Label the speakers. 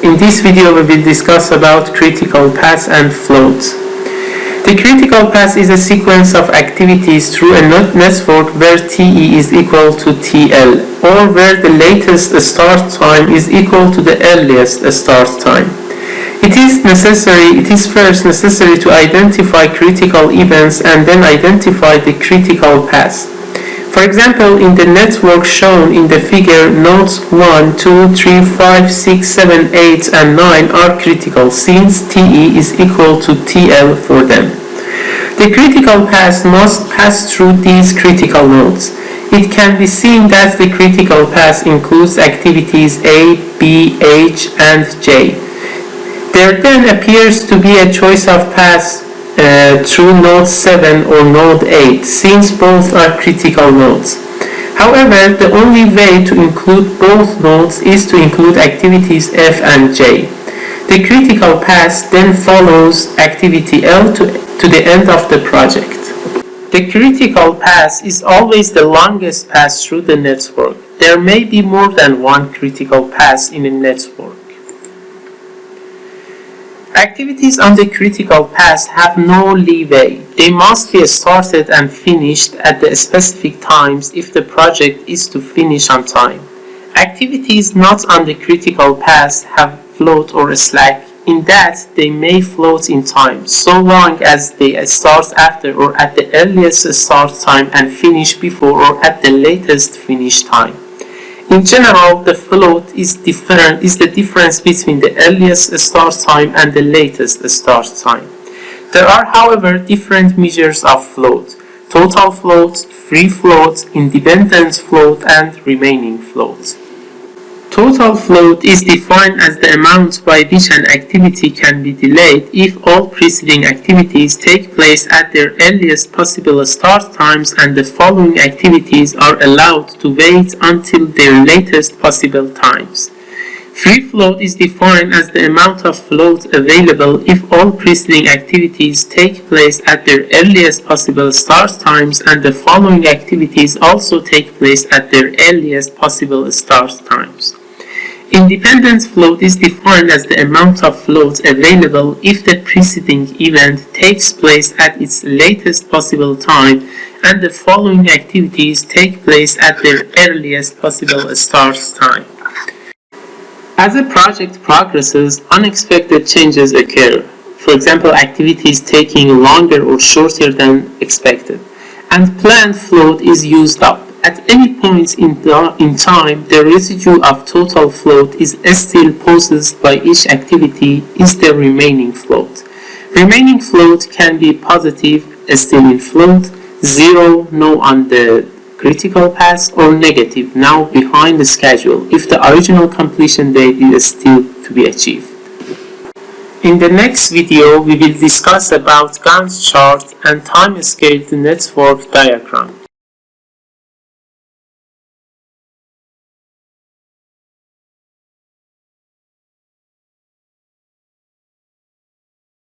Speaker 1: In this video we will discuss about critical paths and floats. The critical path is a sequence of activities through a network where TE is equal to TL or where the latest start time is equal to the earliest start time. It is necessary, it is first necessary to identify critical events and then identify the critical path. For example, in the network shown in the figure, nodes 1, 2, 3, 5, 6, 7, 8, and 9 are critical since TE is equal to TL for them. The critical path must pass through these critical nodes. It can be seen that the critical path includes activities A, B, H, and J. There then appears to be a choice of paths uh, through node 7 or node 8 since both are critical nodes. However, the only way to include both nodes is to include activities F and J. The critical path then follows activity L to, to the end of the project. The critical path is always the longest path through the network. There may be more than one critical path in a network. Activities on the critical path have no leeway. They must be started and finished at the specific times if the project is to finish on time. Activities not on the critical path have float or slack in that they may float in time so long as they start after or at the earliest start time and finish before or at the latest finish time. In general, the float is different is the difference between the earliest start time and the latest start time. There are, however, different measures of float. Total float, free float, independent float, and remaining float. Total float is defined as the amount by which an activity can be delayed if all preceding activities take place at their earliest possible start times and the following activities are allowed to wait until their latest possible times. Free float is defined as the amount of float available if all preceding activities take place at their earliest possible start times and the following activities also take place at their earliest possible start times. Independent float is defined as the amount of float available if the preceding event takes place at its latest possible time and the following activities take place at their earliest possible start time. As a project progresses, unexpected changes occur. For example, activities taking longer or shorter than expected. And planned float is used up. At any point in, in time, the residue of total float is still possessed by each activity is the remaining float. Remaining float can be positive, still in float, zero, no on the critical path, or negative, now behind the schedule, if the original completion date is still to be achieved. In the next video, we will discuss about Gantt chart and time-scaled network diagram.